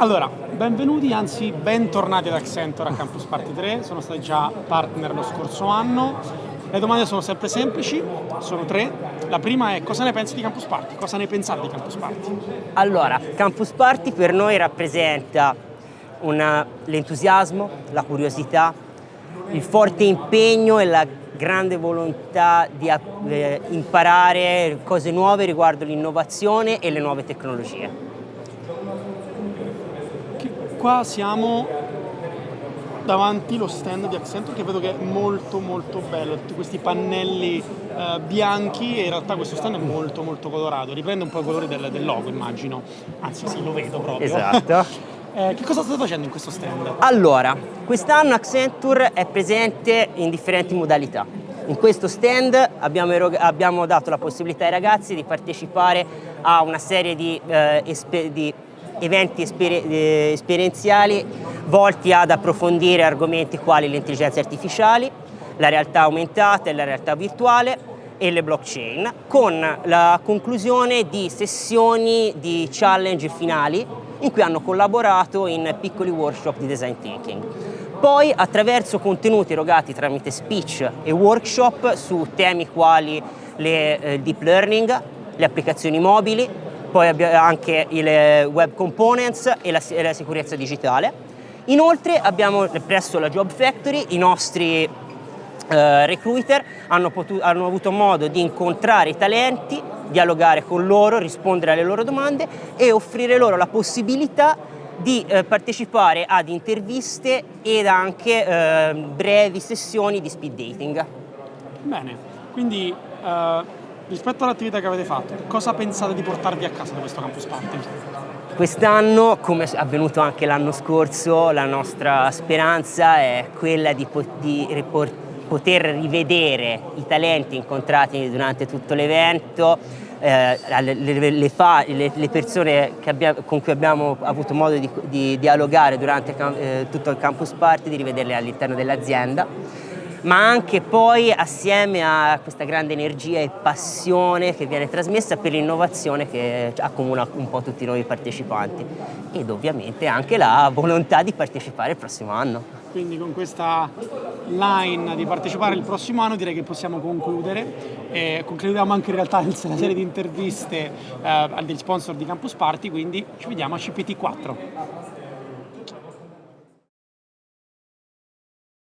Allora, benvenuti, anzi bentornati ad Accenture a Campus Party 3, sono stati già partner lo scorso anno. Le domande sono sempre semplici, sono tre. La prima è cosa ne pensi di Campus Party? Cosa ne pensate di Campus Party? Allora, Campus Party per noi rappresenta l'entusiasmo, la curiosità, il forte impegno e la grande volontà di eh, imparare cose nuove riguardo l'innovazione e le nuove tecnologie qua siamo davanti lo stand di Accenture che vedo che è molto molto bello, tutti questi pannelli eh, bianchi e in realtà questo stand è molto molto colorato, riprende un po' i colori del, del logo immagino, anzi sì lo vedo proprio. Esatto. eh, che cosa state facendo in questo stand? Allora, quest'anno Accenture è presente in differenti modalità. In questo stand abbiamo, abbiamo, dato la possibilità ai ragazzi di partecipare a una serie di, eh, di eventi esper eh, esperienziali volti ad approfondire argomenti quali le intelligenze artificiali, la realtà aumentata e la realtà virtuale e le blockchain, con la conclusione di sessioni di challenge finali in cui hanno collaborato in piccoli workshop di design thinking. Poi attraverso contenuti erogati tramite speech e workshop su temi quali le eh, deep learning, le applicazioni mobili, poi anche i web components e la, la sicurezza digitale. Inoltre abbiamo presso la Job Factory i nostri eh, recruiter hanno, hanno, avuto modo di incontrare i talenti, dialogare con loro, rispondere alle loro domande e offrire loro la possibilità di eh, partecipare ad interviste ed anche eh, brevi sessioni di speed dating. Bene, quindi uh Rispetto all'attività che avete fatto, cosa pensate di portarvi a casa da questo Campus Party? Quest'anno, come è avvenuto anche l'anno scorso, la nostra speranza è quella di, di poter rivedere i talenti incontrati durante tutto l'evento, eh, le, le, le, le, persone abbiamo, con cui abbiamo avuto modo di, di dialogare durante eh, tutto il campus party, di rivederle all'interno dell'azienda ma anche poi assieme a questa grande energia e passione che viene trasmessa per l'innovazione che accomuna un po' tutti noi partecipanti ed ovviamente anche la volontà di partecipare il prossimo anno. Quindi con questa line di partecipare il prossimo anno direi che possiamo concludere. E concludiamo anche in realtà la serie di interviste eh, degli sponsor di Campus Party, quindi ci vediamo a CPT4.